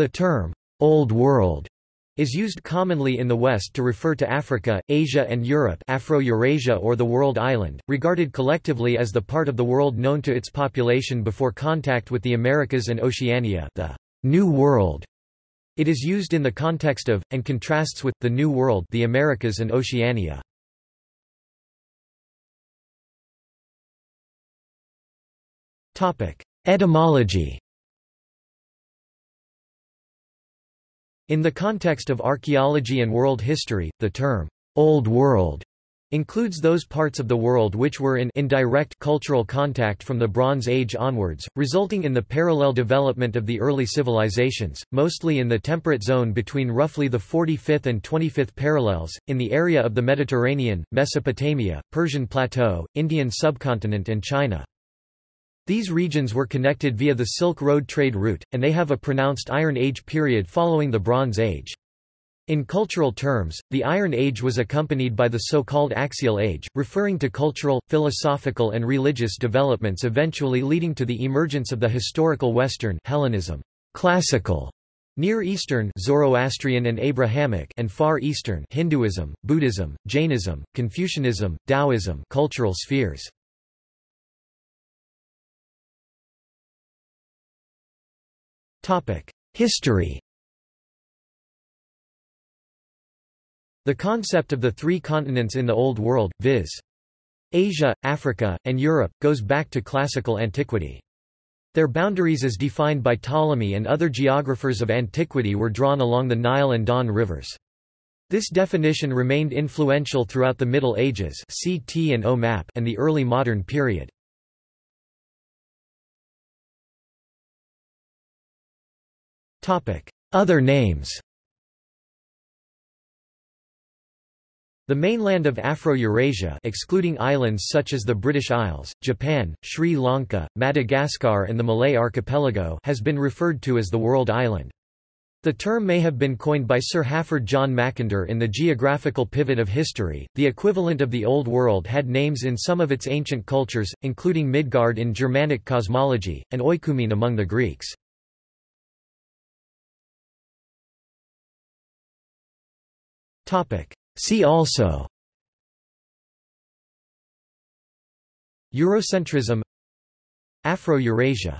The term, Old World, is used commonly in the West to refer to Africa, Asia and Europe Afro-Eurasia or the World Island, regarded collectively as the part of the world known to its population before contact with the Americas and Oceania the New World. It is used in the context of, and contrasts with, the New World the Americas and Oceania. Etymology In the context of archaeology and world history, the term, Old World, includes those parts of the world which were in indirect cultural contact from the Bronze Age onwards, resulting in the parallel development of the early civilizations, mostly in the temperate zone between roughly the 45th and 25th parallels, in the area of the Mediterranean, Mesopotamia, Persian Plateau, Indian subcontinent and China. These regions were connected via the Silk Road trade route, and they have a pronounced Iron Age period following the Bronze Age. In cultural terms, the Iron Age was accompanied by the so-called Axial Age, referring to cultural, philosophical and religious developments eventually leading to the emergence of the historical Western Hellenism, classical, Near Eastern Zoroastrian and Abrahamic and Far Eastern Hinduism, Buddhism, Jainism, Confucianism, Taoism cultural spheres. History The concept of the three continents in the Old World, viz. Asia, Africa, and Europe, goes back to classical antiquity. Their boundaries as defined by Ptolemy and other geographers of antiquity were drawn along the Nile and Don rivers. This definition remained influential throughout the Middle Ages CT and, o map and the early modern period. Other names The mainland of Afro-Eurasia excluding islands such as the British Isles, Japan, Sri Lanka, Madagascar and the Malay archipelago has been referred to as the World Island. The term may have been coined by Sir Halford John Mackinder in The Geographical Pivot of History. The equivalent of the Old World had names in some of its ancient cultures, including Midgard in Germanic cosmology, and Oikoumene among the Greeks. See also Eurocentrism Afro-Eurasia